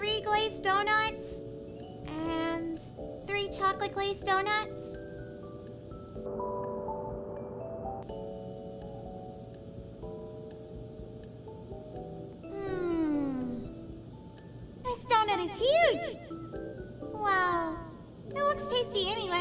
three glazed donuts and three chocolate glazed donuts. Hmm. This donut is huge! Wow. It looks tasty anyway.